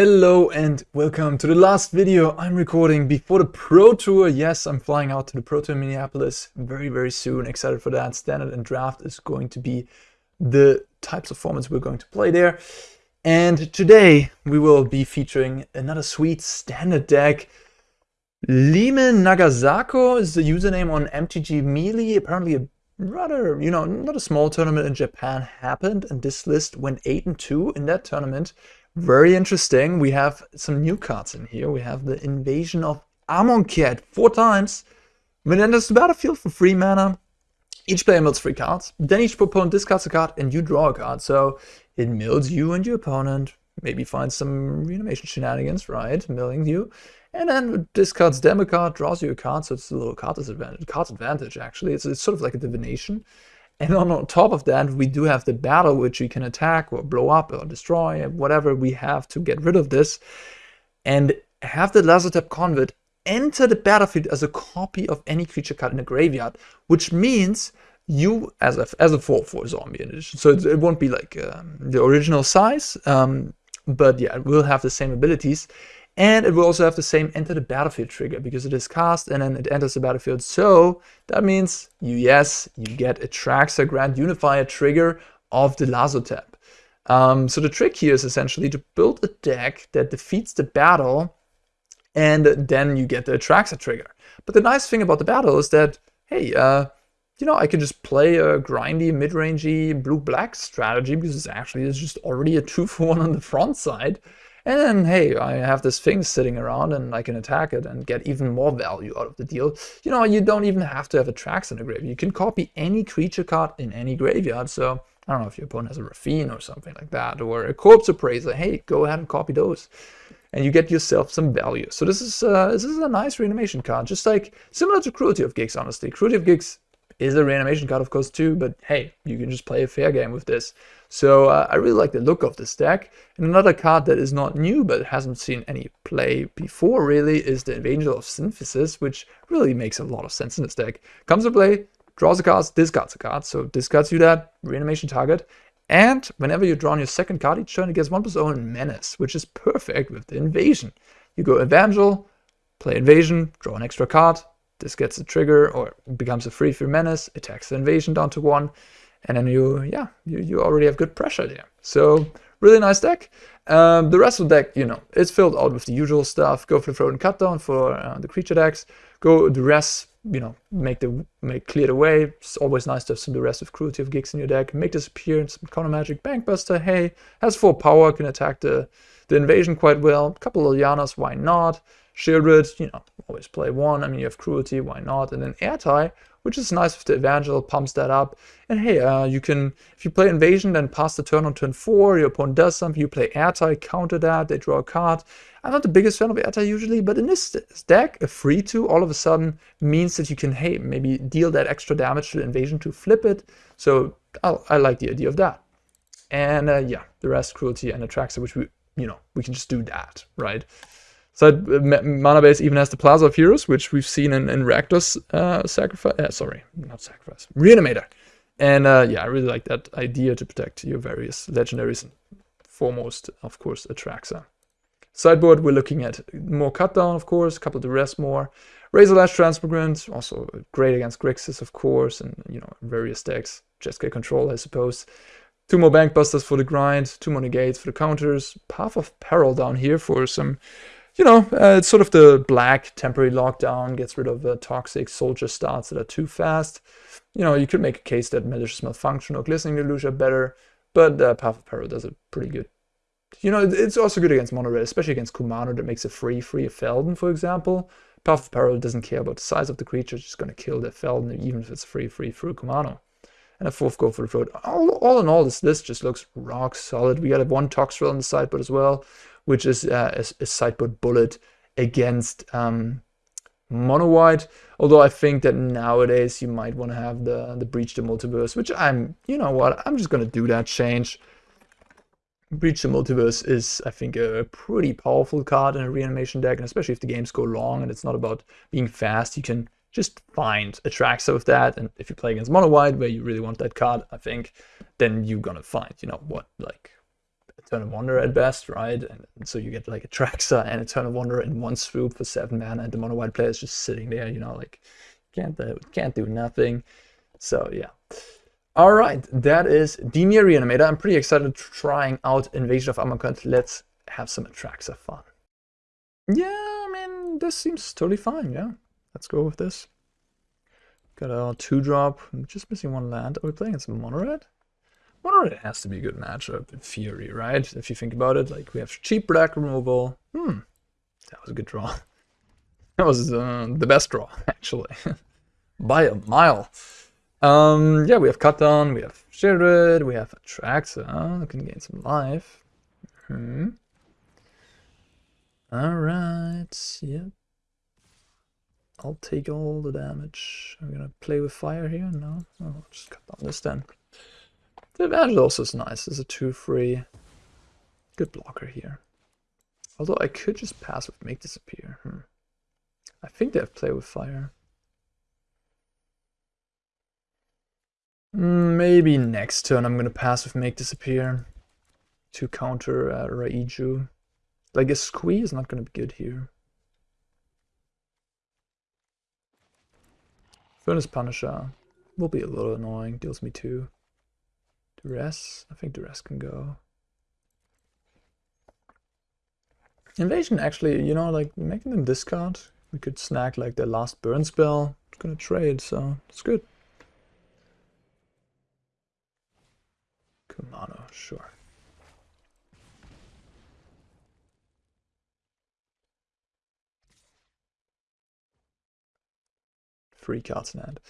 Hello and welcome to the last video I'm recording before the Pro Tour. Yes, I'm flying out to the Pro Tour in Minneapolis very, very soon. Excited for that. Standard and Draft is going to be the types of formats we're going to play there. And today we will be featuring another sweet standard deck. Lime Nagasako is the username on MTG Melee. Apparently a rather, you know, not a small tournament in Japan happened and this list went 8 and 2 in that tournament. Very interesting. We have some new cards in here. We have the Invasion of Amonkhet four times. When it battlefield for free mana, each player mills three cards. Then each opponent discards a card and you draw a card. So it mills you and your opponent. Maybe finds some reanimation shenanigans, right? Milling you. And then discards them a card, draws you a card. So it's a little card disadvantage. Card advantage, actually. It's, it's sort of like a divination. And on top of that, we do have the battle, which we can attack or blow up or destroy, whatever we have to get rid of this. And have the Lazotep Convert enter the battlefield as a copy of any creature card in the graveyard, which means you, as a, as a 4-4 zombie edition, so it, it won't be like um, the original size, um, but yeah, it will have the same abilities. And it will also have the same enter the battlefield trigger because it is cast and then it enters the battlefield. So that means you, yes, you get a Traxa Grand Unifier trigger of the Lazotep. Um, so the trick here is essentially to build a deck that defeats the battle and then you get the Traxa trigger. But the nice thing about the battle is that, hey, uh, you know, I can just play a grindy, mid-rangey blue-black strategy because it's actually it's just already a 2 for 1 on the front side. And then, hey, I have this thing sitting around and I can attack it and get even more value out of the deal. You know, you don't even have to have a Trax in the graveyard. You can copy any creature card in any graveyard. So I don't know if your opponent has a Raffine or something like that, or a Corpse Appraiser. Hey, go ahead and copy those. And you get yourself some value. So this is uh, this is a nice reanimation card, just like similar to Cruelty of Gix, honestly. Cruelty of Gix is a reanimation card, of course, too, but hey, you can just play a fair game with this. So uh, I really like the look of this deck. And another card that is not new, but hasn't seen any play before, really, is the Evangel of Synthesis, which really makes a lot of sense in this deck. Comes to play, draws a card, discards a card, so discards you that reanimation target, and whenever you draw on your second card each turn, it gets one plus own menace, which is perfect with the invasion. You go Evangel, play invasion, draw an extra card, this gets a trigger or becomes a free free menace, attacks the invasion down to one, and then you, yeah, you, you already have good pressure there. So really nice deck. Um, the rest of the deck, you know, it's filled out with the usual stuff. Go for the Frozen Cutdown for uh, the creature decks. Go Duress, you know, make the make clear the way. It's always nice to have some Duress of Cruelty of Gix in your deck. Make Disappear in some counter magic. Bankbuster, hey, has four power, can attack the the invasion quite well. Couple of Lilianas, why not? Sheoldred, you know, always play one. I mean, you have Cruelty, why not? And then Ertai, which is nice if the Evangel pumps that up. And hey, uh, you can, if you play Invasion, then pass the turn on turn 4, your opponent does something, you play Ertai, counter that, they draw a card. I'm not the biggest fan of Ertai usually, but in this deck, a free to all of a sudden means that you can, hey, maybe deal that extra damage to the Invasion to flip it. So I, I like the idea of that. And uh, yeah, the rest, Cruelty and Atraxa, which we, you know, we can just do that, right? Side uh, mana base even has the Plaza of Heroes, which we've seen in, in Rakdos uh, Sacrifice. Uh, sorry, not Sacrifice. Reanimator. And uh, yeah, I really like that idea to protect your various legendaries. Foremost, of course, Atraxa. Sideboard, we're looking at more Cutdown, of course, a couple of Duress more. Razorlash Transmigrant, also great against Grixis, of course, and, you know, various decks. Jeskai Control, I suppose. Two more Bankbusters for the grind, two more Negates for the counters. Path of Peril down here for some you know, uh, it's sort of the black temporary lockdown, gets rid of the toxic soldier starts that are too fast. You know, you could make a case that malicious malfunction or glistening deluge are better, but uh, Path of Peril does it pretty good. You know, it's also good against mono red, especially against Kumano that makes a free free a Feldon, for example. Path of Peril doesn't care about the size of the creature, it's just going to kill the Feldon, even if it's free free through Kumano. And a fourth go for the throat. All, all in all, this list just looks rock solid. We got a one Toxrill on the sideboard as well which is uh, a, a, sideboard bullet against um, mono white. Although I think that nowadays you might want to have the the breach the multiverse, which I'm, you know what, I'm just gonna do that change. Breach the Multiverse is, I think, a pretty powerful card in a reanimation deck, and especially if the games go long and it's not about being fast, you can just find a Traxa with that. And if you play against Mono White, where you really want that card, I think, then you're gonna find, you know, what, like Eternal Wonder at best, right? And so you get like a Traxa and Eternal Wonder in one swoop for seven mana, and the mono white player is just sitting there, you know, like can't uh, can't do nothing. So yeah. All right, that is Dimir Reanimator. I'm pretty excited trying out Invasion of Amonkhet. Let's have some Atraxa fun. Yeah, I mean, this seems totally fine, yeah. Let's go with this. Got a two drop, I'm just missing one land. Are we playing against mono Mono has to be a good matchup in theory, right? If you think about it, like we have cheap black removal. Hmm, that was a good draw. That was uh, the best draw, actually, by a mile. Um, yeah, we have cut down, we have Sheoldred, we have Atraxa, we can gain some life. Hmm. Alright, yep. I'll take all the damage. I'm gonna play with fire here, no? Oh, just cut down this then. The also is nice, it's a 2-3. Good blocker here. Although I could just pass with Make Disappear. Hmm. I think they have play with fire. Maybe next turn I'm gonna pass with Make Disappear to counter uh, Raiju. Like a squeeze is not gonna be good here. Furnace Punisher will be a little annoying, deals me two. Duress, I think Duress can go. Invasion actually, you know, like making them discard, we could snag like their last burn spell. It's gonna trade, so it's good. Kumano, sure. Three cards in hand.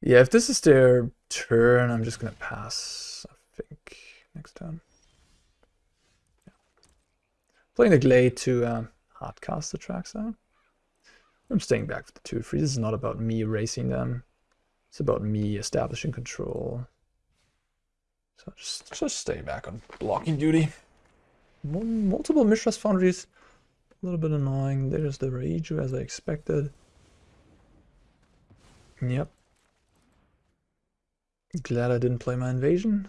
Yeah, if this is their turn, I'm just gonna pass, I think, next turn. Yeah. Playing the Glade to um, hardcast the tracks out. I'm staying back for the 2-3. This is not about me racing them. It's about me establishing control. So just, just stay back on blocking duty. Multiple Mishra's Foundries. A little bit annoying. There's the Raiju as I expected. Yep. Glad I didn't play my invasion.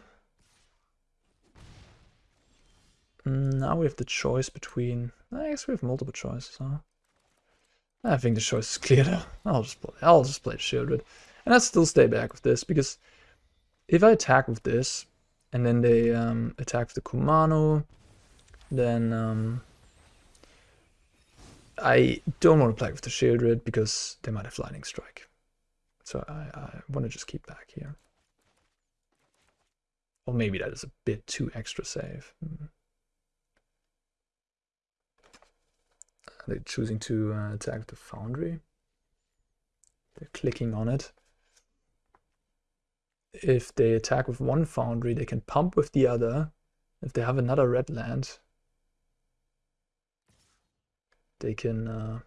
Now we have the choice between... I guess we have multiple choices, huh? I think the choice is clear. I'll just play. I'll just play Sheoldred, and I still stay back with this because if I attack with this, and then they um, attack with the Kumano, then um, I don't want to play with the Sheoldred because they might have Lightning Strike. So I, I want to just keep back here. Or maybe that is a bit too extra safe. Hmm. They're choosing to uh, attack the Foundry. They're clicking on it if they attack with one foundry, they can pump with the other. If they have another red land, they can uh,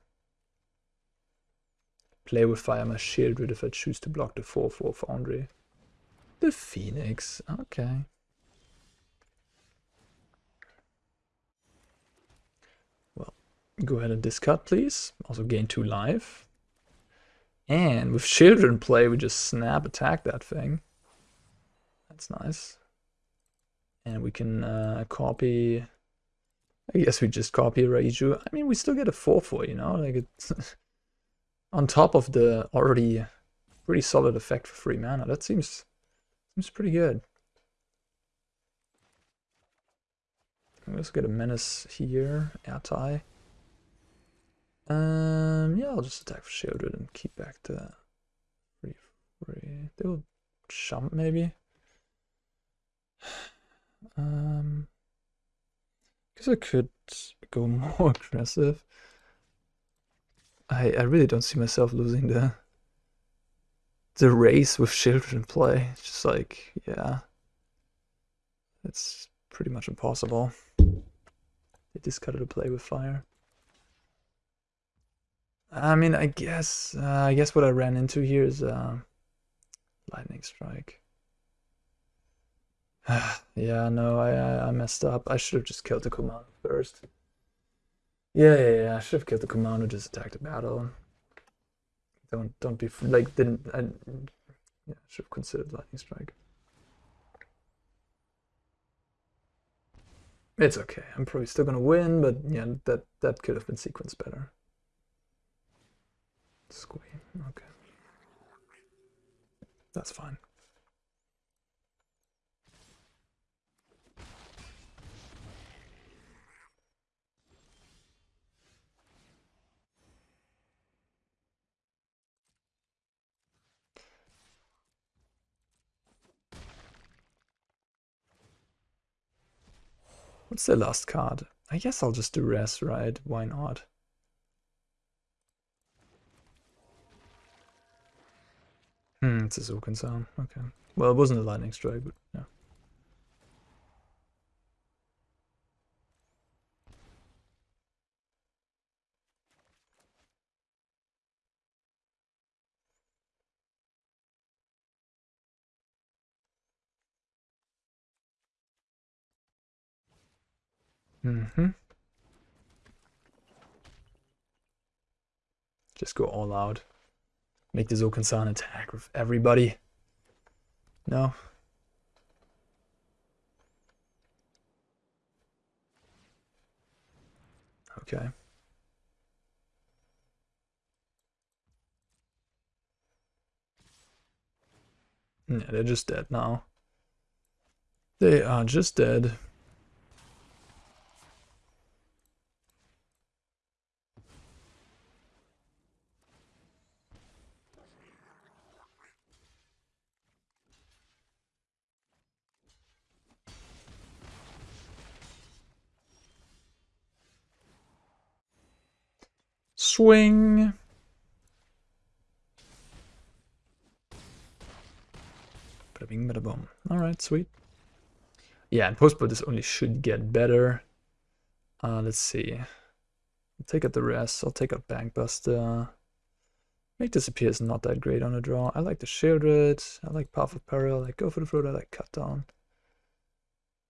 play with Fire My Sheoldred if I choose to block the 4-4 foundry. The Phoenix, okay. Well, go ahead and discard, please. Also gain 2 life. And with Children play, we just snap attack that thing. That's nice. And we can uh, copy... I guess we just copy Raiju. I mean, we still get a 4-4, you know? Like it's on top of the already pretty solid effect for free mana. That seems seems pretty good. Let's get a menace here, Ertai. Um, yeah, I'll just attack for Sheoldred and keep back the free free. They will jump maybe. Um, because I could go more aggressive. I I really don't see myself losing the the race with children play. It's just like yeah, it's pretty much impossible. They discarded a play with fire. I mean, I guess uh, I guess what I ran into here is uh, lightning strike. yeah, no, I, I messed up. I should have just killed the commander first. Yeah, yeah, yeah. I should have killed the commander. Just attacked the battle. Don't, don't be like. Didn't I? Yeah, should have considered lightning strike. It's okay. I'm probably still gonna win, but yeah, that that could have been sequenced better. Squee. Okay. That's fine. What's the last card? I guess I'll just do res, right? Why not? Hmm, it's a Zulkan sound. Okay. Well, it wasn't a lightning strike, but yeah. Mm-hmm. Just go all out. Make the Zokan-san attack with everybody. No? Okay. Yeah, they're just dead now. They are just dead. Swing. Bada bing, bada boom. Alright, sweet. Yeah, and post this only should get better. Uh, let's see. I'll take out Duress. I'll take out Bankbuster. Make Disappear is not that great on a draw. I like the Sheoldred. I like Path of Peril. I like Go for the Throat. I like Cut Down.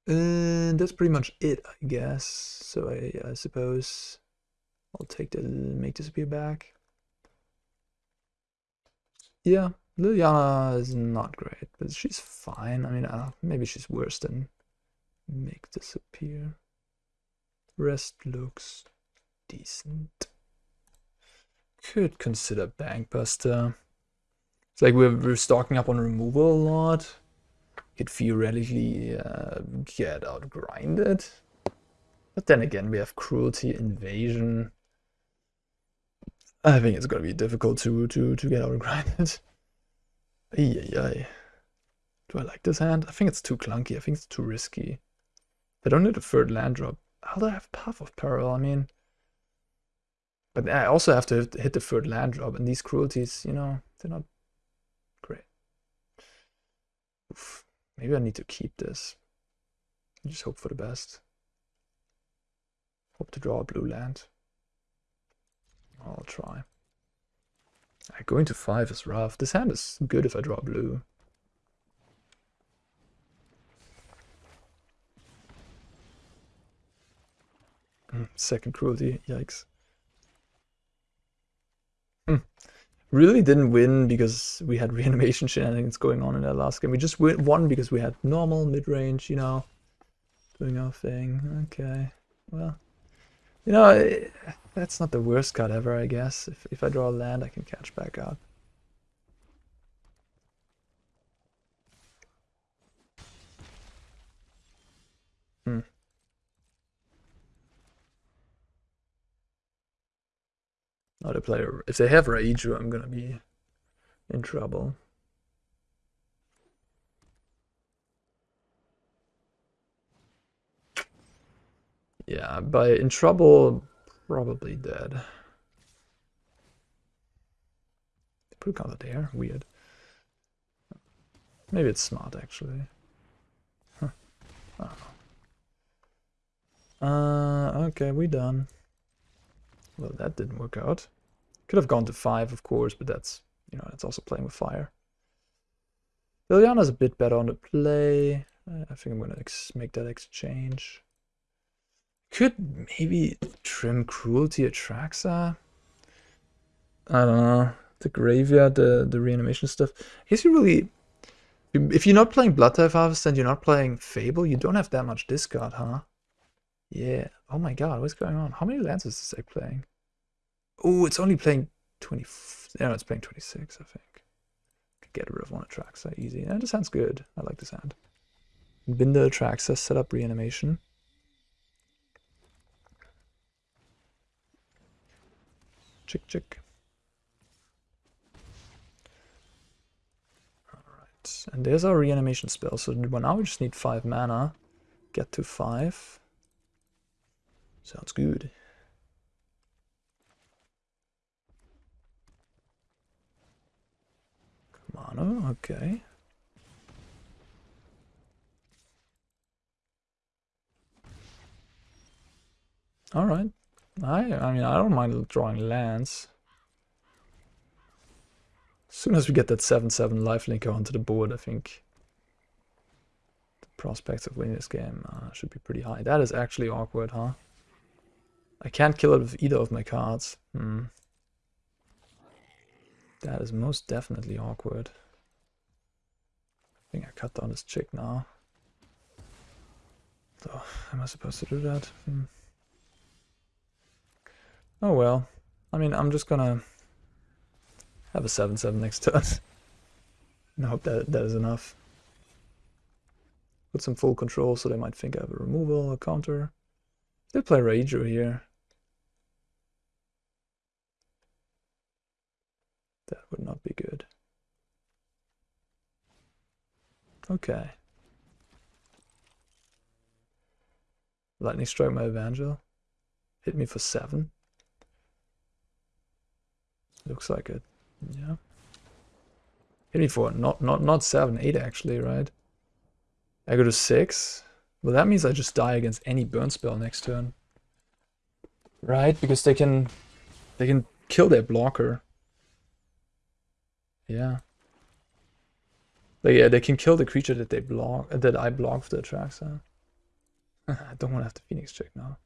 And that's pretty much it, I guess. So I, I suppose I'll take the make disappear back. Yeah, Liliana is not great, but she's fine. I mean, uh, maybe she's worse than make disappear. Rest looks decent. Could consider Bankbuster. It's like we're, we're stocking up on removal a lot. Could theoretically uh, get out grinded. But then again, we have Cruelty, Invasion. I think it's gonna be difficult to to to get out grinded. Ay, Do I like this hand? I think it's too clunky. I think it's too risky. They don't need a third land drop. How do I have Path of Peril? I mean, but I also have to hit the third land drop, and these cruelties, you know, they're not great. Oof. Maybe I need to keep this. Just hope for the best. Hope to draw a blue land. I'll try. going to 5 is rough. This hand is good if I draw blue. Hmm, second cruelty, yikes. Hmm. Really didn't win because we had reanimation shenanigans going on in that last game. We just won because we had normal mid-range, you know, doing our thing. Okay, well, you know, that's not the worst cut ever, I guess. If, if I draw land, I can catch back up. Hmm. Not a player. If they have Raiju, I'm gonna be in trouble. Yeah, by in trouble, probably dead. Put a there, weird. Maybe it's smart actually. Huh. Uh, okay, we done. Well, that didn't work out. Could have gone to five, of course, but that's, you know, that's also playing with fire. Liliana's a bit better on the play. I think I'm gonna make that exchange. Could maybe trim Cruelty Atraxa? I don't know. The graveyard, the, the reanimation stuff. I guess you really... If you're not playing Bloodtithe Harvest and you're not playing Fable, you don't have that much discard, huh? Yeah. Oh my god, what's going on? How many lances is it playing? Oh, it's only playing 20. No, it's playing 26, I think. Could get rid of one Atraxa easy. And it sounds good. I like this hand. Binder Atraxa, set up reanimation. Chick chick. Alright, and there's our reanimation spell. So now we just need 5 mana. Get to 5. Sounds good. Mana, oh, okay. Alright. I I mean I don't mind drawing lands. As soon as we get that 7-7 lifelinker onto the board, I think the prospects of winning this game uh, should be pretty high. That is actually awkward, huh? I can't kill it with either of my cards. Hmm. That is most definitely awkward. I think I cut down this chick now. So, am I supposed to do that? Hmm. Oh well. I mean, I'm just gonna have a 7-7 next turn. and I hope that that is enough. Put some full control so they might think I have a removal, a counter. They play Rager here. That would not be good. Okay. Lightning strike my Evangel. Hit me for seven. Looks like it. Yeah. Hit me for not not not seven, eight actually, right? I go to six. Well that means I just die against any burn spell next turn. Right? Because they can they can kill their blocker. Yeah. But yeah, they can kill the creature that they block that I block with the Atraxa. I don't want to have the Phoenix check now.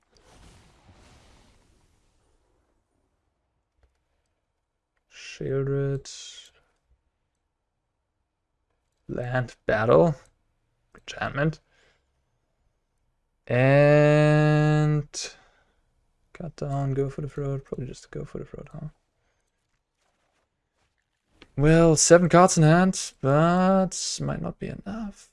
Sheoldred. Land battle. Enchantment. And cut down, go for the throat. Probably just go for the throat, huh? Well, seven cards in hand, but might not be enough.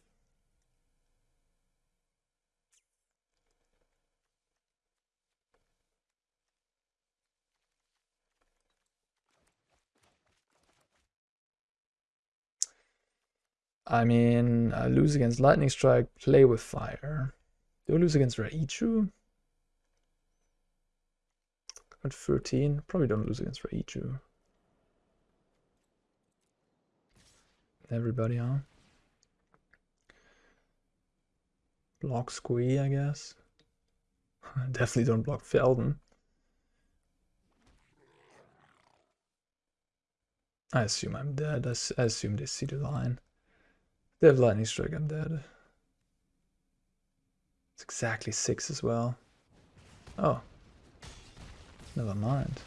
I mean, I lose against Lightning Strike, play with fire. Do I lose against Raiju? At 13, probably don't lose against Raiju. everybody on. Block Squee, I guess. Definitely don't block Feldon. I assume I'm dead. I, I assume they see the line. They have Lightning Strike, I'm dead. It's exactly six as well. Oh. Never mind.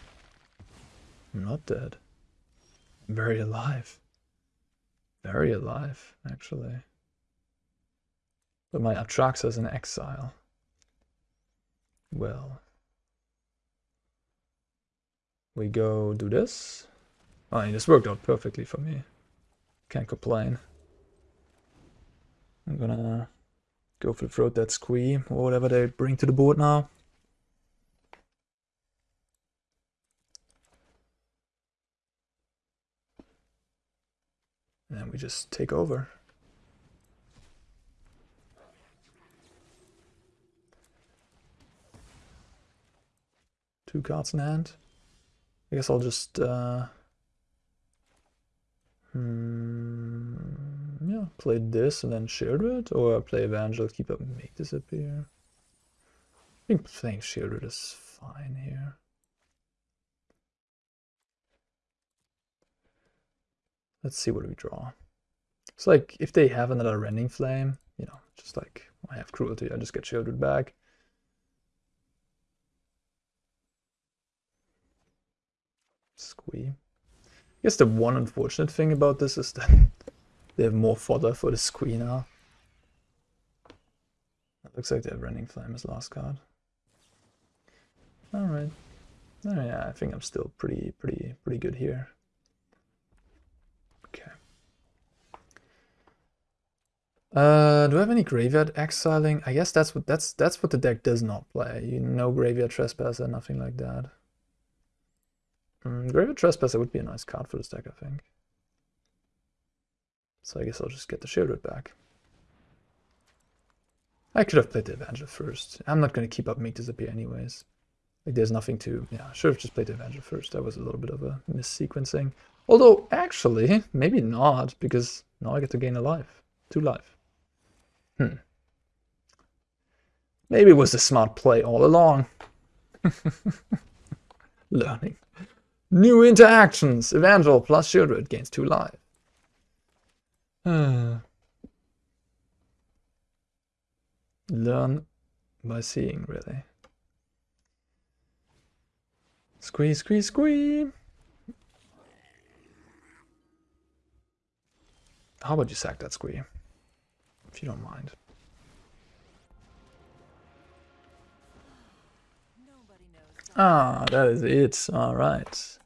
I'm not dead. I'm very alive. Very alive, actually. But my Atraxa's in exile. Well. We go do this. Oh, I mean, this worked out perfectly for me. Can't complain. I'm gonna go for the throat that squee or whatever they bring to the board now. And we just take over. Two cards in hand. I guess I'll just, uh, hmm, yeah, play this and then Sheoldred, or play Evangel, keep up make disappear. I think playing Sheoldred is fine here. Let's see what we draw. It's like if they have another Rending Flame, you know, just like I have Cruelty, I just get Sheoldred back. Squee. I guess the one unfortunate thing about this is that they have more fodder for the now. It looks like they have Rending Flame as last card. Alright. Oh, yeah, I think I'm still pretty, pretty, pretty good here. Okay. Uh, do I have any graveyard exiling? I guess that's what that's that's what the deck does not play. You know, graveyard trespasser, nothing like that. Mm, graveyard trespasser would be a nice card for this deck, I think. So I guess I'll just get the Sheoldred back. I could have played the Avenger first. I'm not going to keep up Make Disappear anyways. Like there's nothing to... Yeah, I should have just played the Avenger first. That was a little bit of a missequencing. Although, actually, maybe not, because now I get to gain a life. Two life. Hmm. Maybe it was a smart play all along. Learning. New interactions. Evangel plus Sheoldred gains two life. Learn by seeing, really. Squeeze, squeeze, squeeze. How about you sack that squee? If you don't mind. Ah, that is it. All right.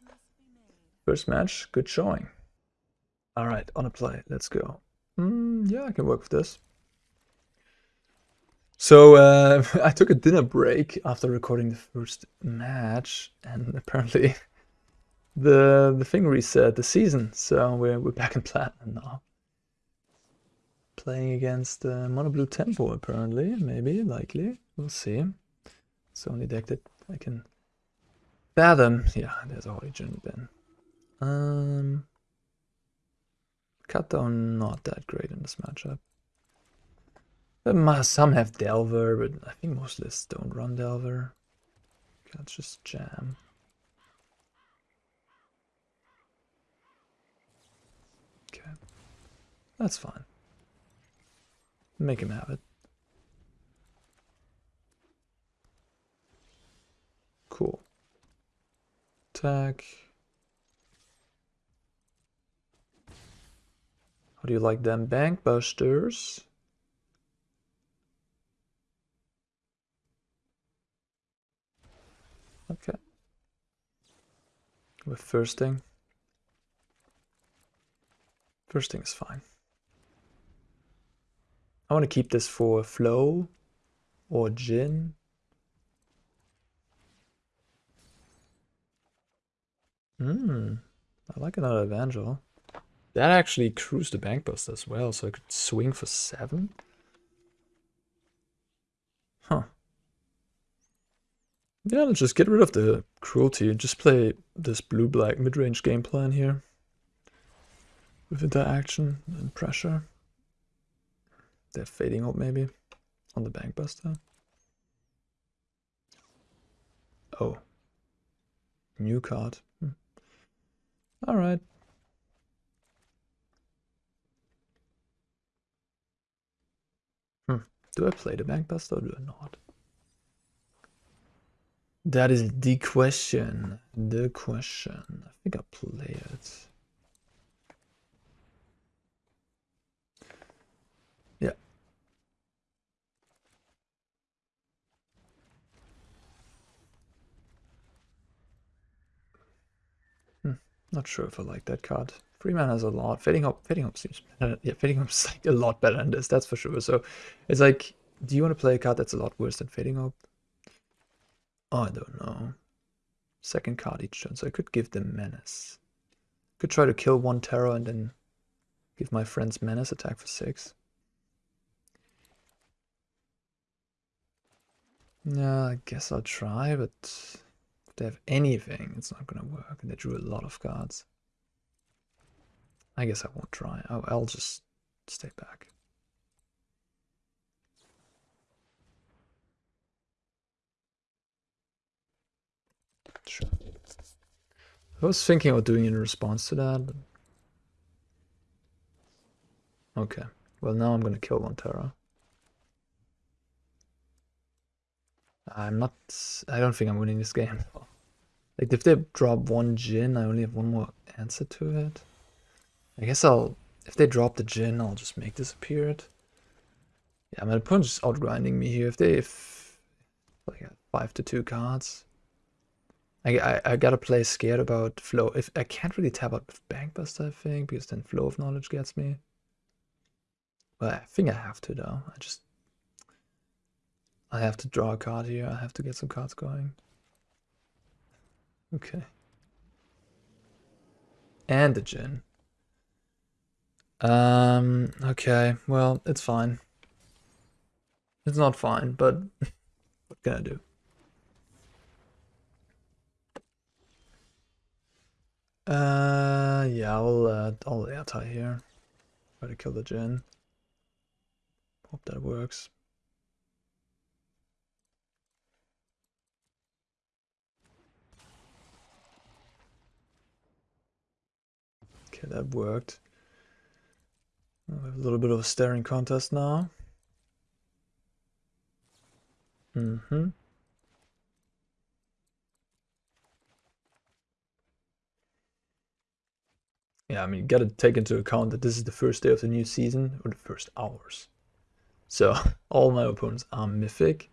First match, good showing. All right, on a play. Let's go. Mm, yeah, I can work with this. So uh, I took a dinner break after recording the first match, and apparently the the thing reset the season. So we're we're back in platinum now. Playing against uh, Mono Blue Tempo, apparently, maybe, likely. We'll see. It's only deck that I can fathom. Yeah, there's Origin Ben. Um, Cut down not that great in this matchup. Some have Delver, but I think most lists don't run Delver. Let's just jam. Okay. That's fine. Make him have it. Cool. Attack. How do you like them bank busters? Okay. With first thing. First thing is fine. I want to keep this for flow or Djinn. Hmm, I like another Evangel. That actually cruised the bust as well, so I could swing for seven. Huh. Yeah, let's just get rid of the cruelty and just play this blue-black mid-range game plan here. With interaction and pressure. They're fading out maybe on the bank buster. Oh. New card. Hmm. Alright. Do I play the Bankbuster or do I not? That is the question. The question. I think I'll play it. Yeah. Hmm. Not sure if I like that card. Freeman has a lot. Fading Hope, Fading Hope seems better. Yeah, Fading Hope's like a lot better than this, that's for sure. So it's like, do you want to play a card that's a lot worse than Fading Hope? Oh, I don't know. Second card each turn, so I could give them Menace. Could try to kill one Terror and then give my friends Menace attack for six. Yeah, I guess I'll try, but if they have anything, it's not gonna work. And they drew a lot of cards. I guess I won't try. I'll, oh, I'll just stay back. Sure. I was thinking of doing in response to that. Okay. Well, now I'm going to kill one. I'm not... I don't think I'm winning this game. Like, if they drop one Djinn, I only have one more answer to it. I guess I'll, if they drop the Djinn, I'll just make disappear it. Yeah, my opponent's outgrinding me here. If they, if, like, 5 to 2 cards, I, I, I gotta play scared about flow. If I can't really tap out with Bankbuster, I think, because then flow of knowledge gets me. But I think I have to though. I just I have to draw a card here. I have to get some cards going. Okay. And the Djinn. Um, okay, well, it's fine. It's not fine, but what can I do? Uh, yeah, I'll, uh, I'll anti here. Try to kill the Djinn. Hope that works. Okay, that worked. We have a little bit of a staring contest now. Mm-hmm. Yeah, I mean, you gotta take into account that this is the first day of the new season, or the first hours. So, all my opponents are mythic.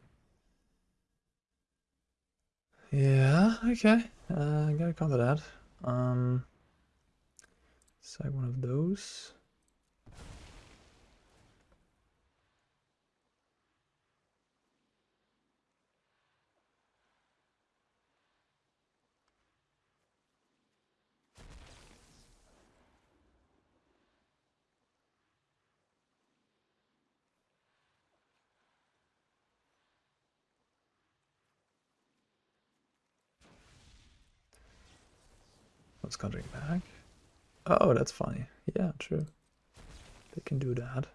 Yeah, okay. Uh, I gotta counter that. Um, Side one of those. What's countering back? Oh, that's funny. Yeah, true. They can do that.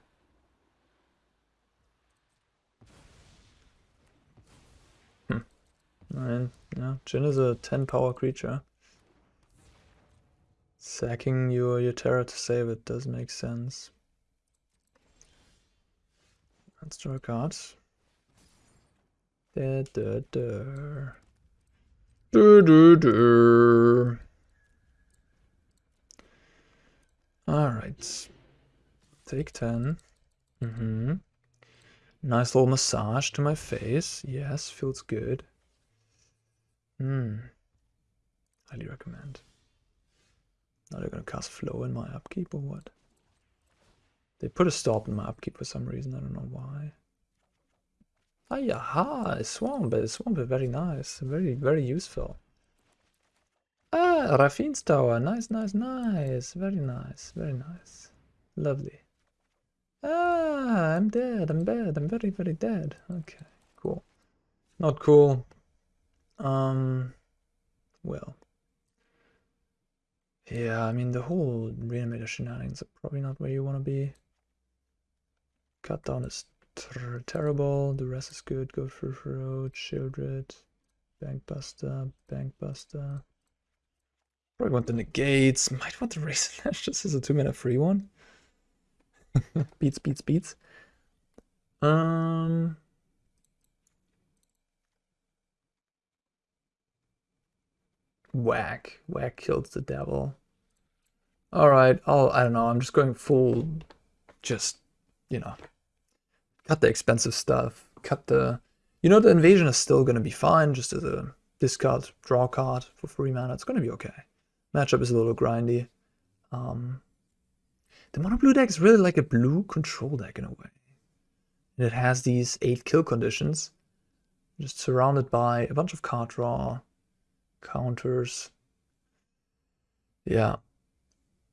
Hmm. Mean, yeah, Djinn is a 10 power creature. Sacking your, your Terror to save it does make sense. Let's draw a card. Da, da, da. Da, da, da. Alright. Take 10. Mm-hmm. Nice little massage to my face. Yes, feels good. Hmm. Highly recommend. Now they're gonna cast flow in my upkeep or what? They put a stop in my upkeep for some reason, I don't know why. Ah, a swamp, swamp is very nice, very, very useful. Ah, Raffine's tower. Nice, nice, nice. Very nice, very nice. Lovely. Ah, I'm dead. I'm dead. I'm very, very dead. Okay, cool. Not cool. Um, well. Yeah, I mean, the whole reanimator shenanigans are probably not where you want to be. Cut down is ter terrible. The rest is good. Go for Road, Sheoldred, Bankbuster, Bankbuster. Probably want the negates. Might want the Razorlash just as a two mana free one. beats, beats, beats. Um. Whack. Whack kills the devil. Alright, I'll, I don't know, I'm just going full, just, you know, cut the expensive stuff, cut the, you know, the invasion is still going to be fine, just as a discard, draw card for free mana, it's going to be okay. Matchup is a little grindy. Um, the mono blue deck is really like a blue control deck in a way. And it has these eight kill conditions, just surrounded by a bunch of card draw, counters. Yeah.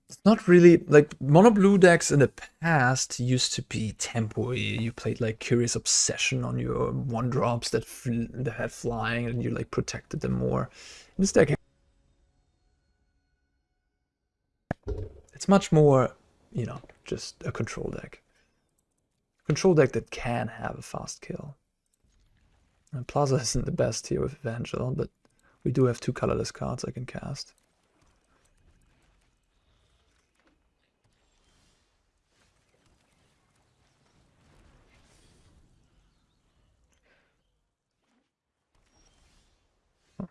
It's not really like mono blue decks in the past used to be tempo. You played like Curious Obsession on your one drops that, that had flying and you like protected them more. In this deck It's much more, you know, just a control deck. Control deck that can have a fast kill. And Plaza isn't the best here with Evangel, but we do have two colorless cards I can cast. I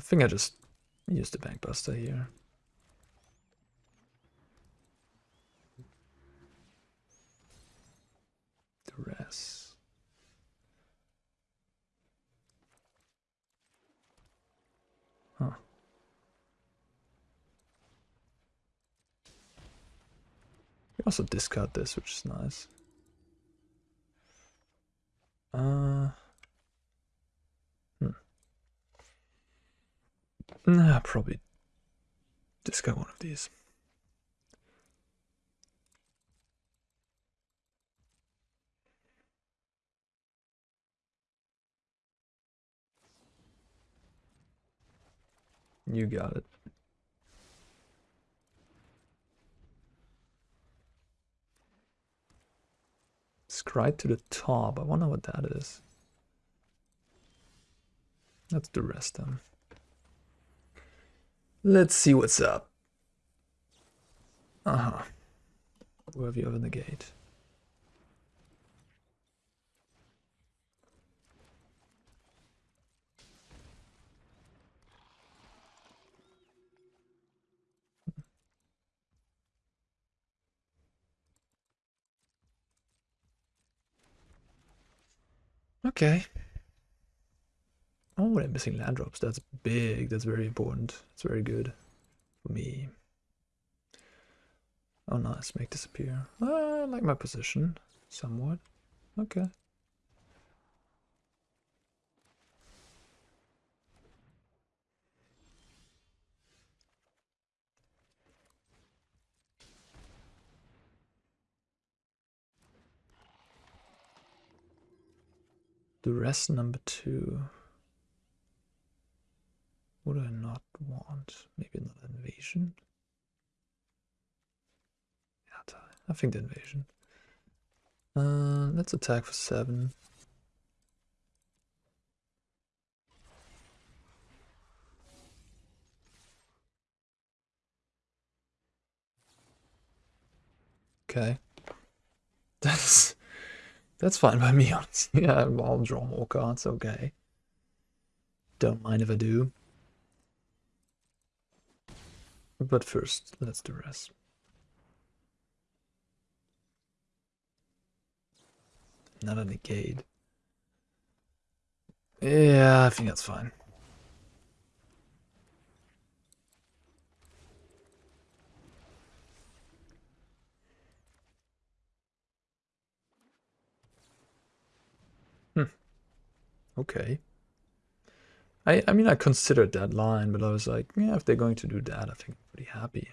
think I just used the Bankbuster here. Rest. Huh. You also discard this, which is nice. Uh, hmm. Nah, probably discard one of these. You got it. Scribe to the top. I wonder what that is. Let's Duress then. Let's see what's up. Uh-huh. Where have you opened the gate? Okay. Oh, they're missing land drops. That's big. That's very important. It's very good for me. Oh, nice. Make disappear. Uh, I like my position somewhat. Okay. Rest number two. What do I not want? Maybe another invasion? I think the invasion. Uh, let's attack for seven. Okay. That's that's fine by me, honestly. Yeah, I'll draw more cards, okay. Don't mind if I do. But first, let's do rest. Not a negate. Yeah, I think that's fine. Okay. I I mean I considered that line, but I was like, yeah, if they're going to do that, I think I'm pretty happy.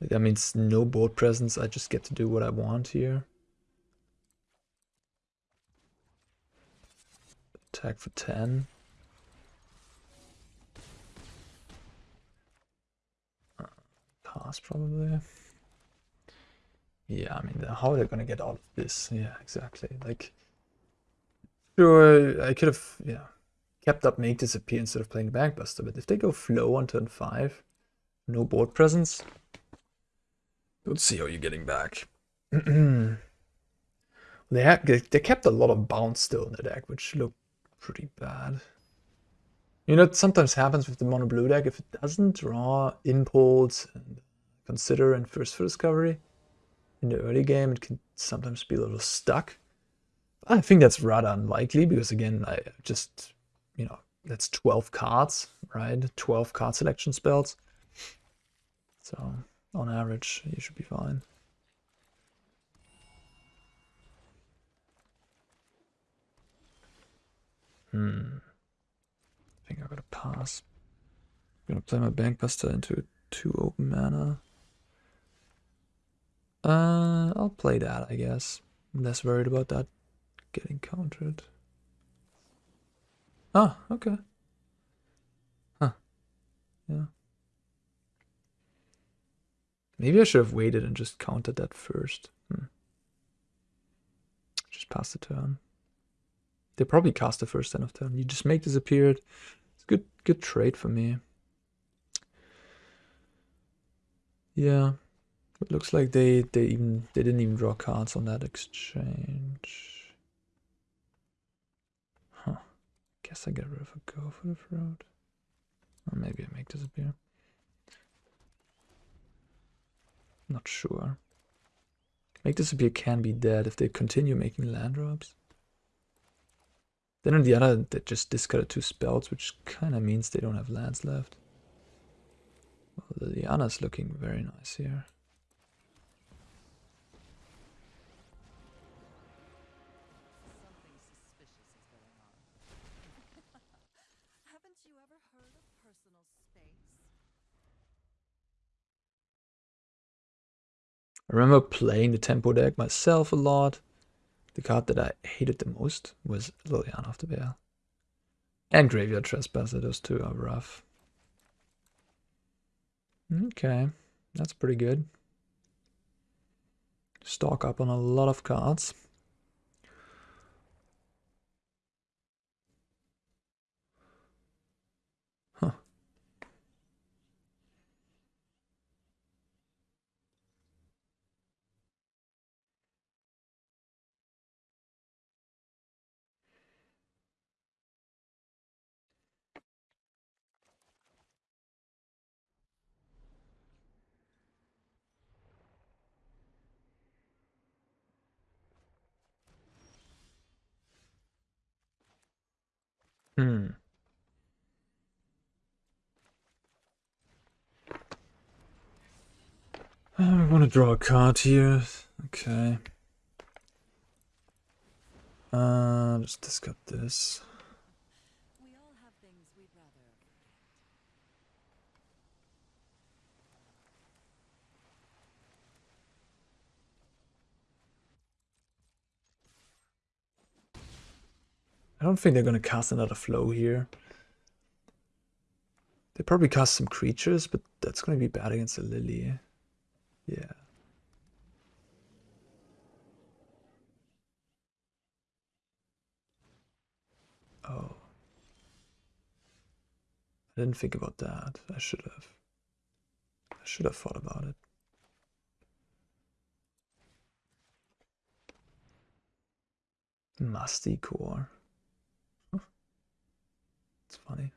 That means no board presence. I just get to do what I want here. Attack for 10. Uh, pass probably. Yeah, I mean, how are they gonna get out of this? Yeah, exactly. Like, Sure, I could have, yeah, kept up Make Disappear instead of playing Bankbuster, but if they go Flow on turn 5, no board presence, let's see how you're getting back. they, had, they kept a lot of bounce still in the deck, which looked pretty bad. You know, it sometimes happens with the mono blue deck. If it doesn't draw impulse and consider and Thirst for Discovery in the early game, it can sometimes be a little stuck. I think that's rather unlikely because again, I just, you know, that's 12 cards, right? 12 card selection spells. So on average, you should be fine. Hmm. I think I gotta pass. I'm gonna play my Bankbuster into two open mana. Uh, I'll play that, I guess. I'm less worried about that getting countered. Ah, okay. Huh. Yeah. Maybe I should have waited and just countered that first. Hmm. Just pass the turn. They probably cast the first end of turn. You just make disappear. It's good good trade for me. Yeah. It looks like they they even they didn't even draw cards on that exchange. Guess I get rid of a Go for the Throat. Or maybe I make disappear. Not sure. Make disappear can be dead if they continue making land drops. Then on the other, they just discarded two spells, which kind of means they don't have lands left. Well, Liliana's looking very nice here. I remember playing the tempo deck myself a lot. The card that I hated the most was Liliana of the Veil. And Graveyard Trespasser, those two are rough. Okay, that's pretty good. Stock up on a lot of cards. Hmm. Draw a card here. Okay. Uh, just discard this. I don't think they're gonna cast another flow here. They probably cast some creatures, but that's gonna be bad against a Lily. Yeah. I didn't think about that. I should have. I should have thought about it. Masticore. It's funny.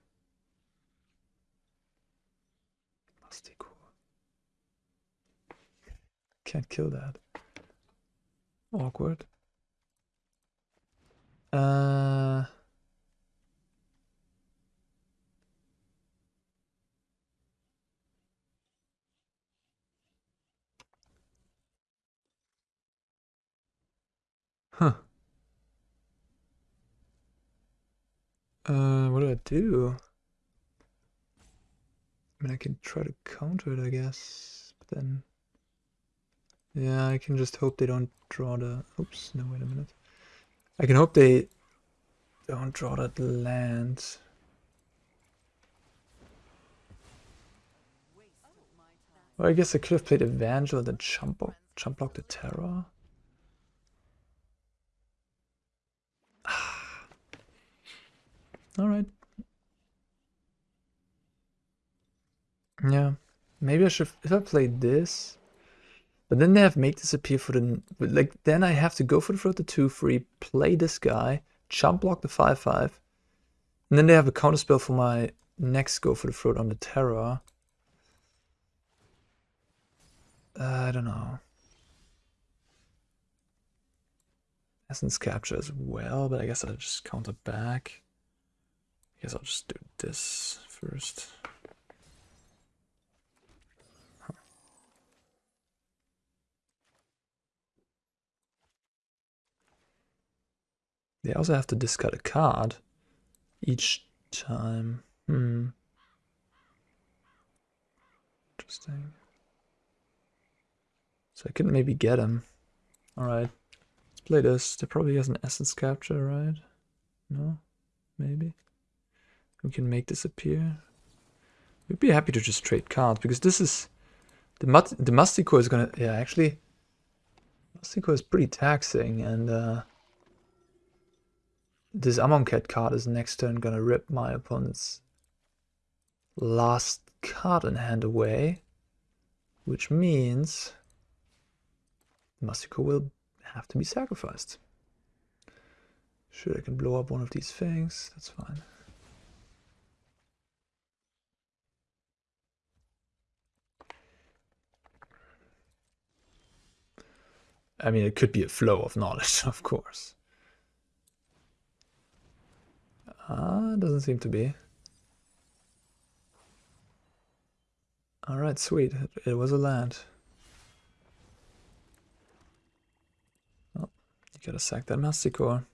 Masticore. Can't kill that. Awkward. Uh Huh. Uh, what do I do? I mean, I can try to counter it, I guess. But then... Yeah, I can just hope they don't draw the... Oops, no, wait a minute. I can hope they don't draw that land. Well, I guess I could have played Evangel and then jump, jump block the Terror. All right. Yeah, maybe I should, if I played this, but then they have make disappear for the, like, then I have to Go for the Throat the 2-3, play this guy, jump block the 5-5, and then they have a counter spell for my next Go for the Throat on the Terror. Uh, I don't know. Essence capture as well, but I guess I'll just counter back. I guess I'll just do this first. They also have to discard a card each time. Hmm. Interesting. So I can maybe get him. Alright. Let's play this. There probably has an essence capture, right? No? Maybe? We can Make Disappear. We'd be happy to just trade cards because this is the mut the Masticore is gonna yeah actually Masticore is pretty taxing and uh, this Amonkhet card is next turn gonna rip my opponent's last card in hand away, which means core will have to be sacrificed. Sure, I can blow up one of these things. That's fine. I mean, it could be a flow of knowledge, of course. Ah, doesn't seem to be. Alright, sweet. It, it was a land. Oh, you gotta sack that Masticore.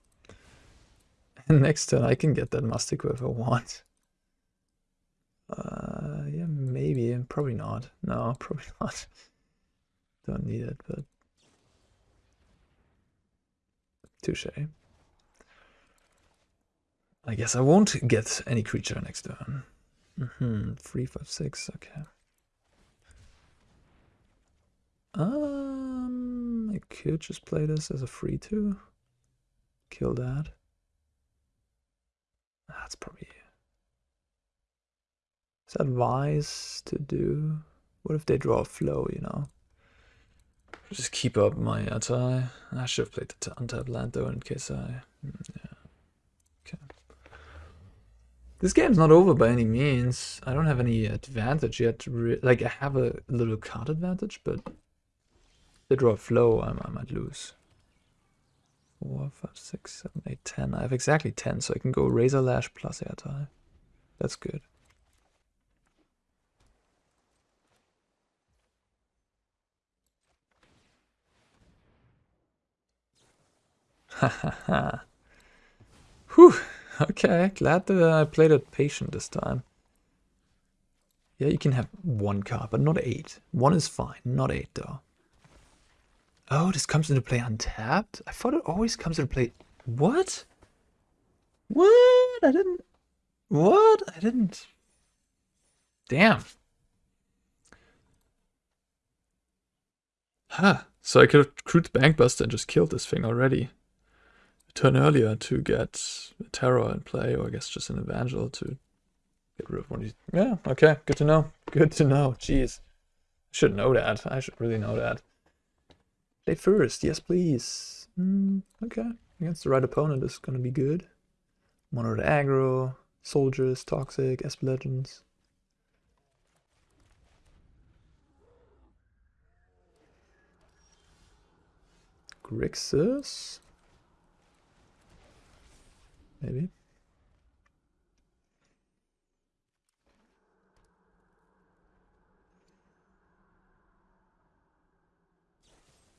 And next turn I can get that Masticore if I want. Uh, yeah, maybe. Probably not. No, probably not. Don't need it, but... Touche. I guess I won't get any creature next turn. Mm hmm, three, five, six, okay. Um, I could just play this as a free two. Kill that. That's probably. Is that wise to do? What if they draw a flow, you know? Just keep up my anti. I should have played the untapped land though in case I. Mm, yeah. Okay. This game's not over by any means. I don't have any advantage yet. like, I have a little card advantage, but they draw a flow, I, I might lose. Four, five, six, seven, eight, ten. I have exactly ten, so I can go Razorlash plus Ertai. That's good. Whew. Okay, glad that uh, I played it patient this time. Yeah, you can have one card, but not eight. One is fine, not eight though. Oh, this comes into play untapped? I thought it always comes into play... What? What? I didn't... What? I didn't... Damn. Huh. So I could have crewed the Bankbuster and just killed this thing already. Turn earlier to get a Terror in play, or I guess just an Evangel to get rid of one of these. Yeah, okay. Good to know. Good to know. Jeez. I should know that. I should really know that. Play first, yes please. Mm, okay, against the right opponent is gonna be good. Mono the aggro, soldiers, toxic, SP legends. Grixis? Maybe.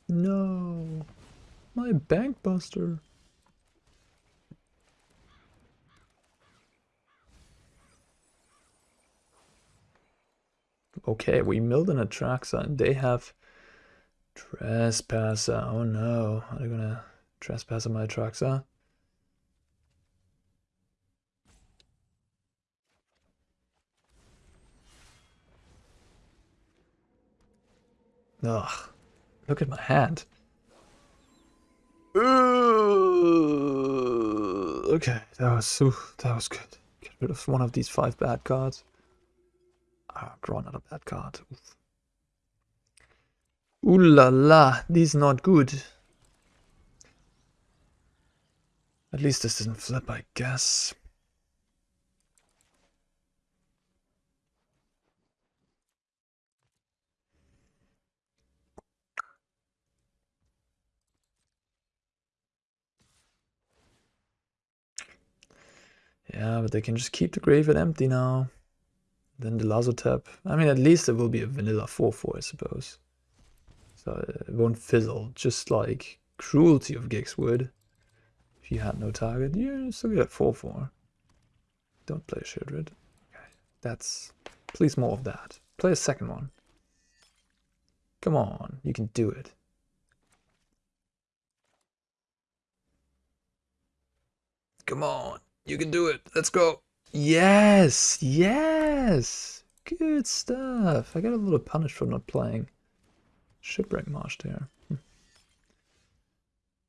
No. My Bankbuster. Okay, we milled an Atraxa and they have Trespasser. Oh no. Are they gonna trespass on my Atraxa? Ugh. Look at my hand. Ooh, okay, that was ooh, that was good. Get rid of one of these five bad cards. Ah, draw another bad card. Oof. Ooh la la, these not good. At least this didn't flip, I guess. Yeah, but they can just keep the graveyard empty now. Then the Lazotep. I mean, at least it will be a vanilla 4-4, I suppose. So it won't fizzle, just like Cruelty of Gix would. If you had no target, you still get a 4-4. Don't play Sheoldred. Okay, that's... Please more of that. Play a second one. Come on, you can do it. Come on. You can do it. Let's go. Yes, yes. Good stuff. I got a little punished for not playing Shipwreck Marsh there. Hmm.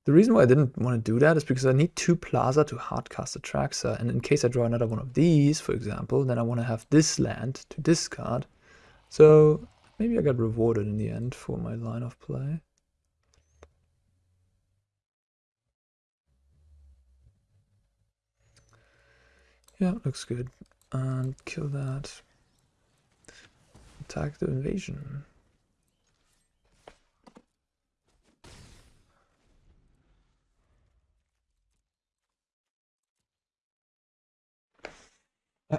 The reason why I didn't want to do that is because I need two Plaza to hardcast Atraxa, and in case I draw another one of these, for example, then I want to have this land to discard. So maybe I got rewarded in the end for my line of play. Yeah, looks good. And kill that. Attack the invasion.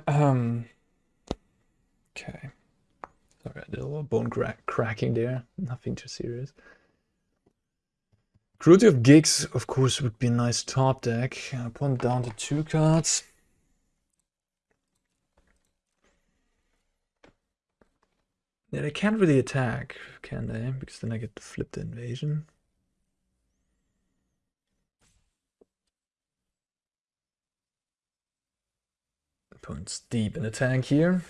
Um. Okay. Sorry, I did a little bone crack cracking there. Nothing too serious. Cruelty of Gix, of course, would be a nice top deck. I put down to two cards. Yeah, they can't really attack, can they? Because then I get to flip the invasion. Opponent's deep in the tank here.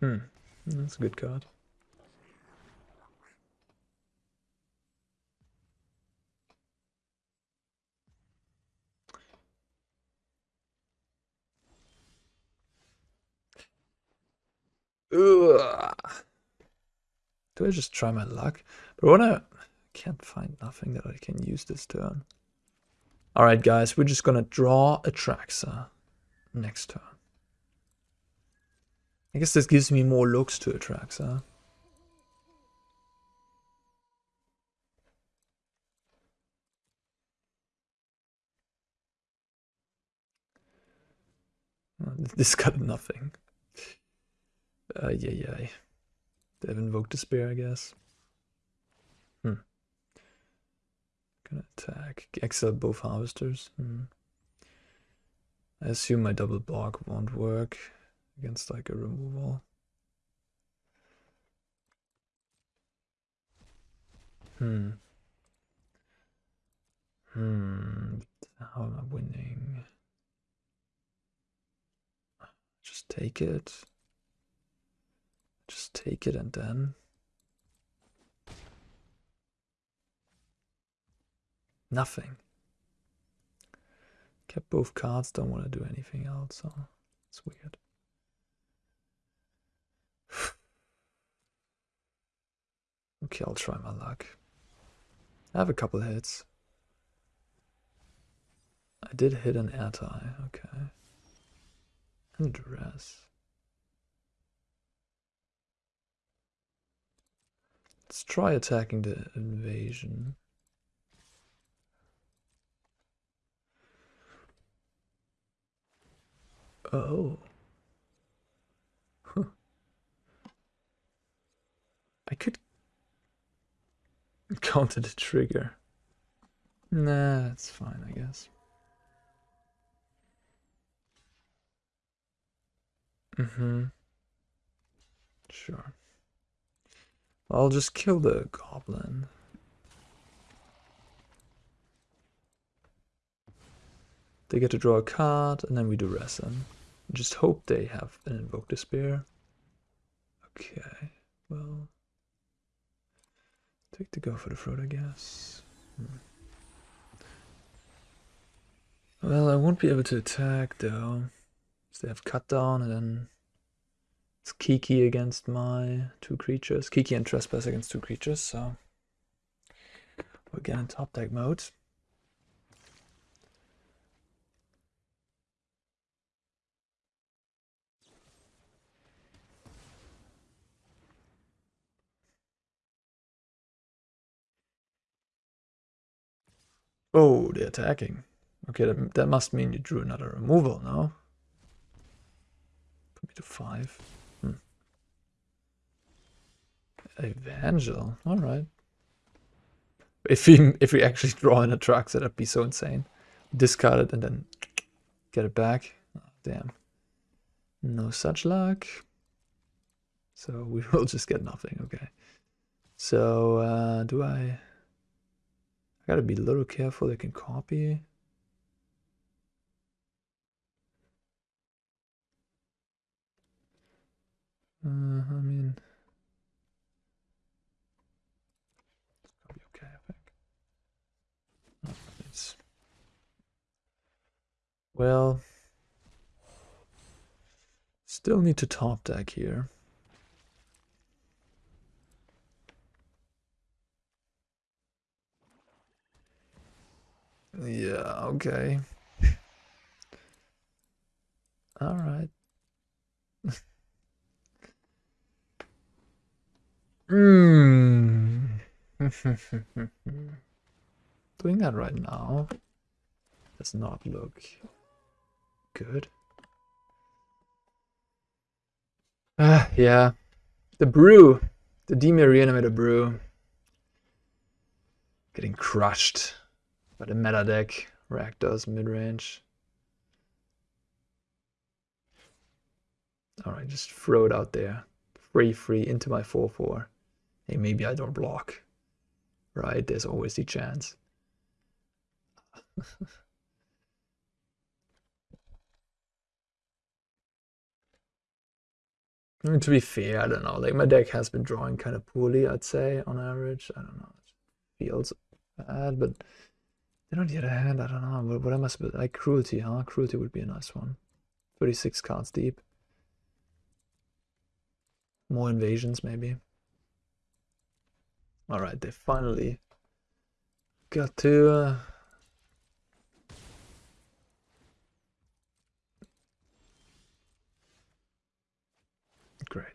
Hmm, that's a good card. Ugh. Do I just try my luck? But I wanna... can't find nothing that I can use this turn. Alright guys, we're just gonna draw a Atraxa next turn. I guess this gives me more looks to Atraxa. This got nothing. Yeah, yeah. They have invoked despair, I guess. Hmm. Gonna attack. Exile both harvesters. Hmm. I assume my double block won't work against like a removal. Hmm. Hmm. How am I winning? Just take it. Just take it and then. Nothing. Kept both cards, don't want to do anything else, so it's weird. okay, I'll try my luck. I have a couple hits. I did hit an Ertai, okay. And Duress. Let's try attacking the invasion. Oh. Huh. I could counter the trigger. Nah, that's fine, I guess. Mm-hmm. Sure. I'll just kill the goblin. They get to draw a card, and then we do Resin. Just hope they have an Invoke Despair. Okay, well... Take the Go for the Throat, I guess. Hmm. Well, I won't be able to attack, though. So they have cut down, and then it's Kiki against my two creatures. Kiki and Trespass against two creatures, so we're in top deck mode. Oh, they're attacking. Okay, that, that must mean you drew another removal now. Put me to five. Evangel. All right. If we if we actually draw an Atraxa, that'd be so insane. Discard it and then get it back. Oh, damn. No such luck. So we will just get nothing. Okay. So uh, do I? I gotta be a little careful. They can copy. Uh, I mean. Well, still need to top deck here. Yeah, okay. All right. Hmm. Doing that right now does not look good. Ah, yeah. The brew. The Dimir reanimator brew. Getting crushed by the meta deck. Rakdos mid-range. Alright, just throw it out there. Free, free, into my 4-4. Hey, maybe I don't block. Right, there's always the chance. I mean, to be fair, I don't know. Like my deck has been drawing kind of poorly, I'd say, on average. I don't know. It feels bad, but then on the other hand, I don't know. What, what am I supposed like cruelty, huh? Cruelty would be a nice one. 36 cards deep. More invasions, maybe. Alright, they finally got to uh, Great.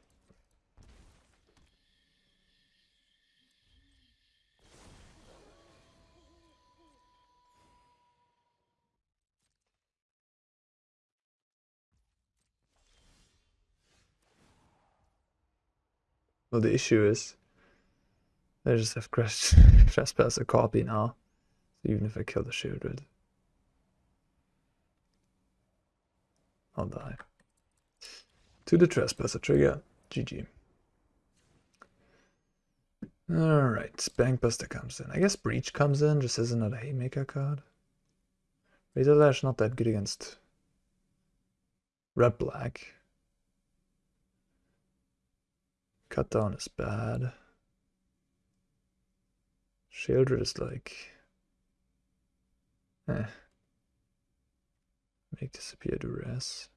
Well, the issue is I just have crash trespass a copy now. So even if I kill the Sheoldred, I'll die. To the trespasser trigger. GG. Alright, Bankbuster comes in. I guess Breach comes in just as another Haymaker card. Razorlash not that good against Red Black. Cut down is bad. Sheoldred is like... Eh. Make disappear duress.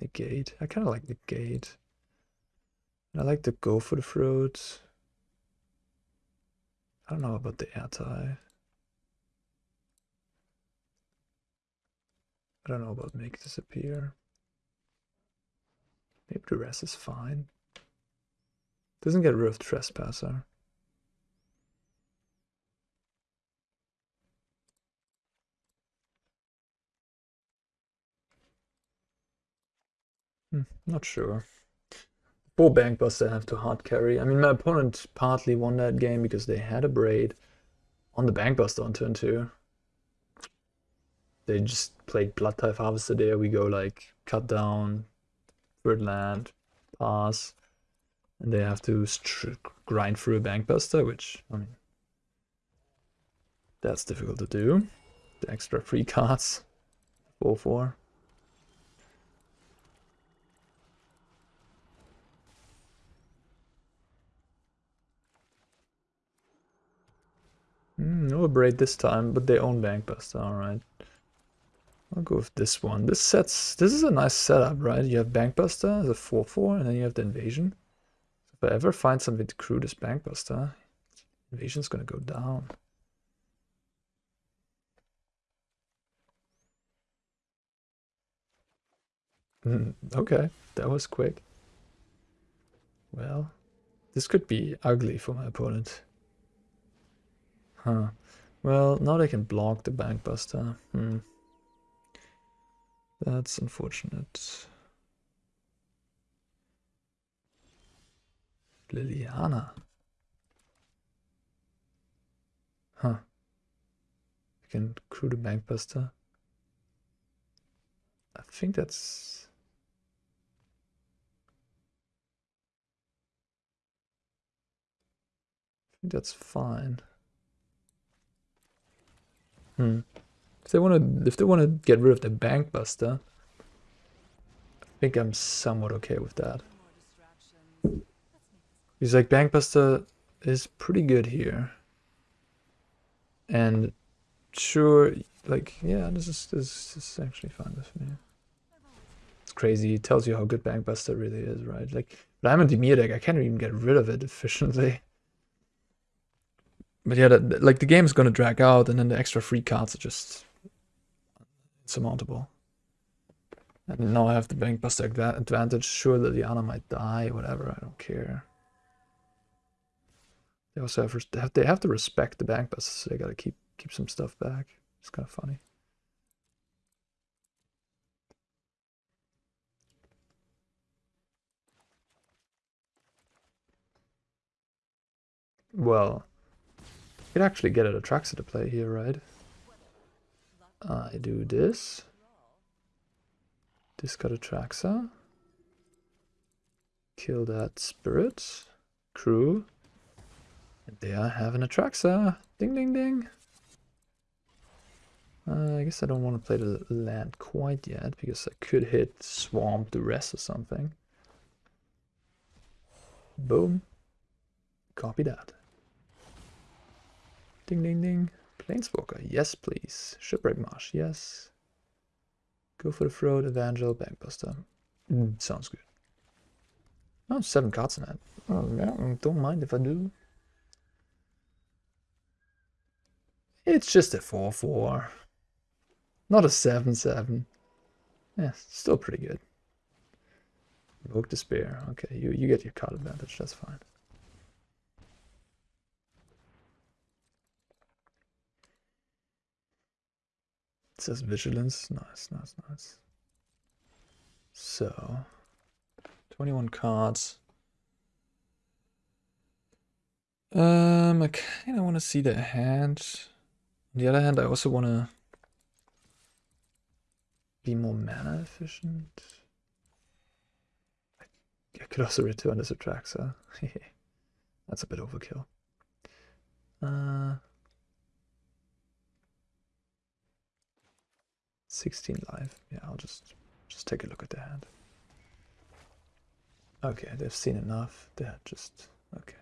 Negate. I kind of like negate. I like to Go for the Throats. I don't know about the Ertai. I don't know about make disappear. Maybe the rest is fine. Doesn't get rid of trespasser. Hmm, not sure. Poor Bankbuster have to hard carry. I mean, my opponent partly won that game because they had a braid on the Bankbuster on turn two. They just played Bloodtithe Harvester there. We go like cut down, third land, pass, and they have to grind through a Bankbuster, which, I mean, that's difficult to do. The extra free cards, 4-4. Mm, no braid this time, but they own Bankbuster, alright. I'll go with this one. This sets this is a nice setup, right? You have Bankbuster as a 4-4, and then you have the invasion. If I ever find something to crew this Bankbuster, invasion's gonna go down. Mm, okay, that was quick. Well, this could be ugly for my opponent. Huh. Well, now they can block the Bankbuster. Hmm. That's unfortunate. Liliana. Huh. I can crew the Bankbuster. I think that's... I think that's fine. Hmm. If they want to, if they want to get rid of the Bankbuster, I think I'm somewhat okay with that. He's like Bankbuster is pretty good here, and sure, like yeah, this is this, is actually fine with me. It's crazy. It tells you how good Bankbuster really is, right? Like, but I'm a Dimir deck. I can't even get rid of it efficiently. But yeah, that, like the game is going to drag out, and then the extra free cards are just insurmountable. And now I have the Bankbuster advantage. Sure, the Liliana might die, whatever, I don't care. They also have, they have to respect the Bankbuster, so they gotta keep keep some stuff back. It's kind of funny. Well, you could actually get a Atraxa to play here, right? I do this. This Discard Atraxa. Kill that spirit. Crew. And there I have an Atraxa. Ding ding ding. Uh, I guess I don't want to play the land quite yet because I could hit Swamp the rest or something. Boom. Copy that. Ding ding ding. Planeswalker, yes please. Shipwreck Marsh, yes. Go for the Throat, Evangel, Bankbuster. Mm, sounds good. Oh, seven cards in that. Oh, yeah, don't mind if I do. It's just a 4-4. Not a 7-7. Yeah, still pretty good. Invoke Despair. Okay, you, you get your card advantage, that's fine. It says Vigilance. Nice, nice, nice. So, 21 cards. Um, I kind of want to see the hand. On the other hand, I also want to be more mana efficient. I could also return this Atraxa. That's a bit overkill. Uh, 16 life. Yeah, I'll just just take a look at the hand. Okay, they've seen enough. They're just okay.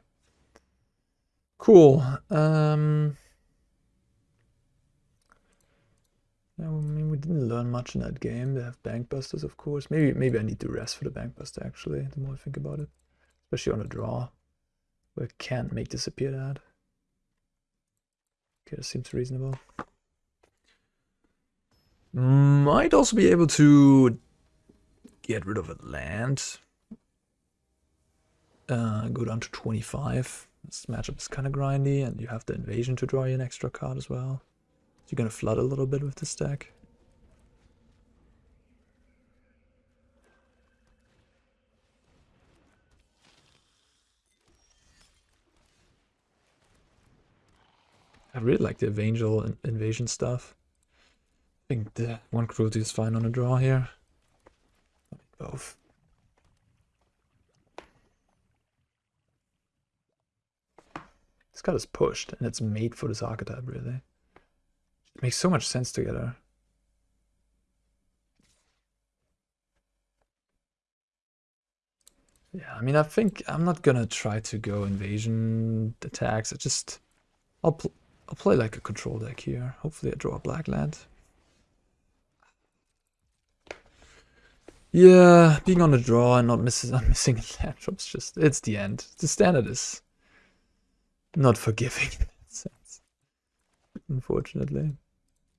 Cool. Um I mean, we didn't learn much in that game. They have Bankbusters, of course. Maybe maybe I need to rest for the Bankbuster, actually, the more I think about it. Especially on a draw, where I can't make disappear that. Okay, that seems reasonable. Might also be able to get rid of a land. Uh, go down to 25. This matchup is kind of grindy, and you have the invasion to draw you an extra card as well. You're gonna flood a little bit with this deck. I really like the Evangel invasion stuff. I think the one cruelty is fine on a draw here. Both. This card is pushed, and it's made for this archetype, really. It makes so much sense together. Yeah, I mean, I think I'm not gonna try to go invasion attacks. I just, I'll I'll play like a control deck here. Hopefully, I draw a black land. Yeah, being on the draw and not missing, I'm missing land drops. Just it's the end. The standard is not forgiving in that sense, unfortunately.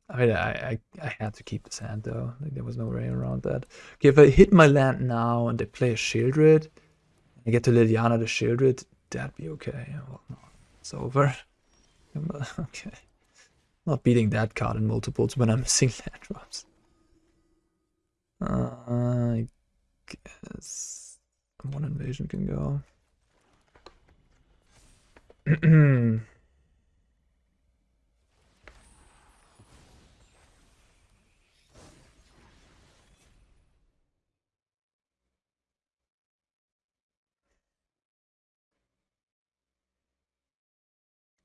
I mean, I, I, I had to keep this hand though. Like there was no way around that. Okay, if I hit my land now and they play a Sheoldred, I get to Liliana the Sheoldred, that'd be okay. Well, no, it's over. okay. Not beating that card in multiples when I'm missing land drops. Uh, I guess one invasion can go.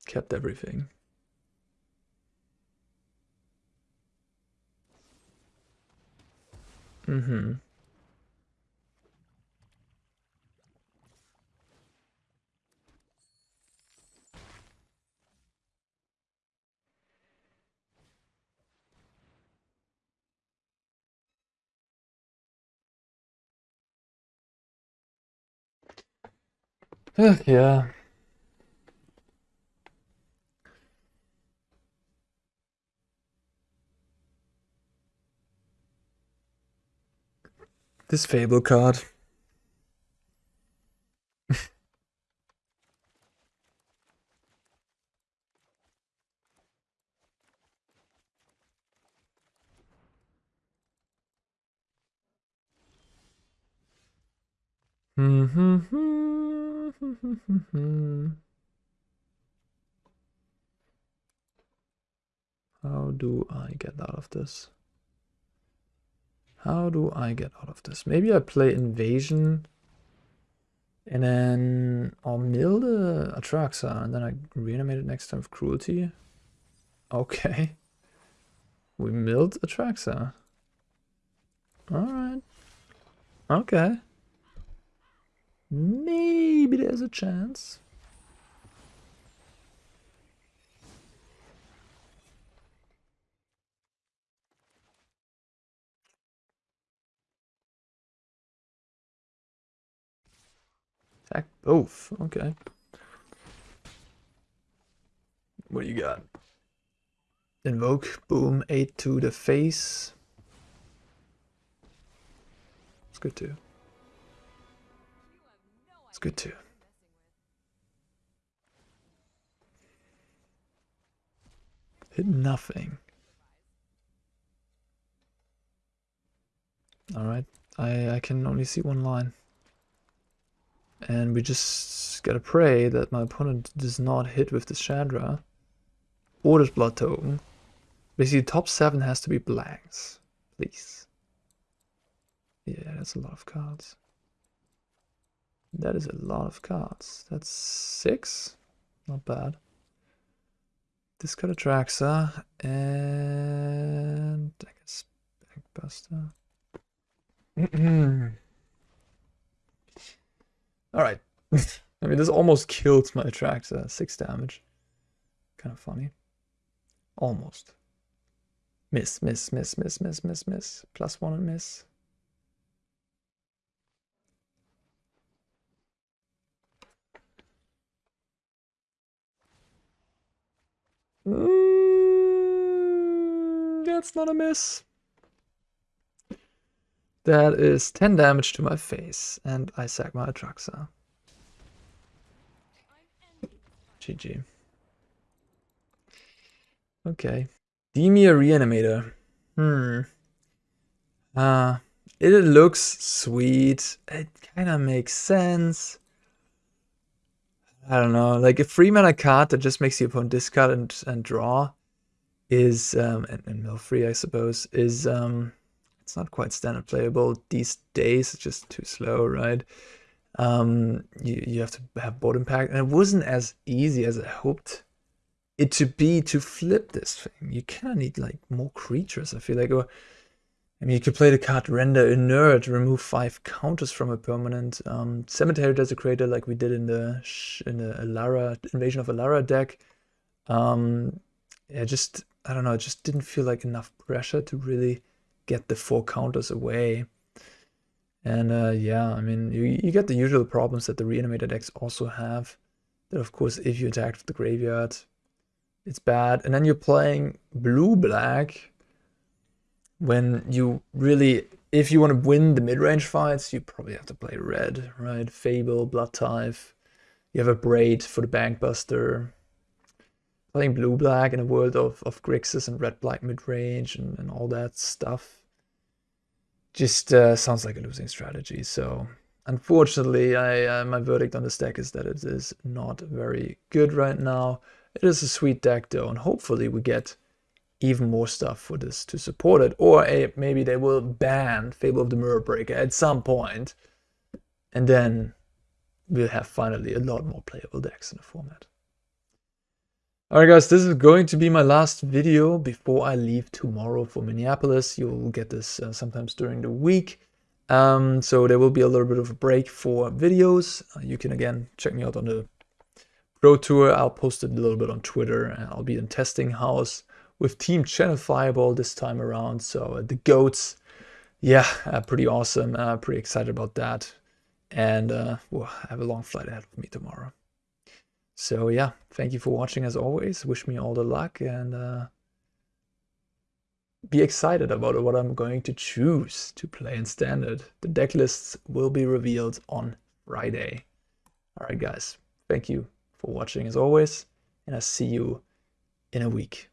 kept everything. Mm-hmm. yeah. This Fable card. How do I get out of this? How do I get out of this? Maybe I play Invasion and then I'll mill the Atraxa and then I reanimate it next time with Cruelty. Okay. We milled Atraxa. Alright. Okay. Maybe there's a chance. Attack both. Okay. What do you got? Invoke, boom, 8 to the face. It's good too. It's good too. Hit nothing. Alright, I, I can only see one line. And we just gotta pray that my opponent does not hit with the Chandra or this Blood Token. Basically, top 7 has to be blanks. Please. Yeah, that's a lot of cards. That is a lot of cards. That's 6? Not bad. Discard Atraxa and I guess Bankbuster. Alright. I mean, this almost killed my Atraxa. 6 damage. Kind of funny. Almost. Miss, miss, miss, miss, miss, miss, miss. Plus one and miss. Mm, that's not a miss. That is 10 damage to my face, and I sack my Atraxa. GG. Okay. Dimir Reanimator. Hmm. Uh, it looks sweet. It kind of makes sense. I don't know. Like a free mana card that just makes the opponent discard and, and draw is, um, and, and mill free, I suppose, is, um, it's not quite standard playable these days. It's just too slow, right? Um, you, you have to have board impact, and it wasn't as easy as I hoped it to be to flip this thing. You kind of need like more creatures, I feel like, or I mean, you could play the card Render Inert, remove five counters from a permanent. Um, Cemetery Desecrator, like we did in the in the Alara Invasion of Alara deck. Um, yeah, just I don't know, it just didn't feel like enough pressure to really get the four counters away. And uh, yeah, I mean, you, you get the usual problems that the reanimated decks also have. That of course, if you attack with the graveyard, it's bad. And then you're playing blue-black when you really, if you want to win the mid-range fights, you probably have to play red, right? Fable, Bloodtithe. You have a Braid for the Bankbuster. Playing blue-black in a world of, of Grixis and red-black mid-range and, and all that stuff just uh, sounds like a losing strategy. So unfortunately, I uh, my verdict on this deck is that it is not very good right now. It is a sweet deck though, and hopefully we get even more stuff for this to support it. Or a, maybe they will ban Fable of the Mirror Breaker at some point, and then we'll have finally a lot more playable decks in the format. Alright guys, this is going to be my last video before I leave tomorrow for Minneapolis. You'll get this uh, sometimes during the week. Um, so there will be a little bit of a break for videos. Uh, you can again check me out on the Pro Tour. I'll post it a little bit on Twitter I'll be in testing house with Team ChannelFireball this time around. So uh, the GOATs, yeah, uh, pretty awesome. Uh, pretty excited about that. And uh, well, I have a long flight ahead of me tomorrow. So yeah, thank you for watching as always. Wish me all the luck and uh, be excited about what I'm going to choose to play in standard. The deck lists will be revealed on Friday. All right, guys, thank you for watching as always, and I'll see you in a week.